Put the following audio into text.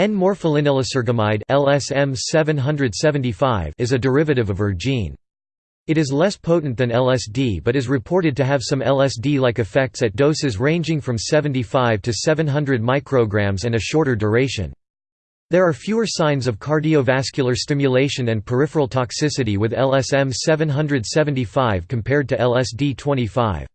N-morpholinyllysergamide LSM 775 is a derivative of ergine. It is less potent than LSD but is reported to have some LSD-like effects at doses ranging from 75 to 700 micrograms and a shorter duration. There are fewer signs of cardiovascular stimulation and peripheral toxicity with LSM 775 compared to LSD 25.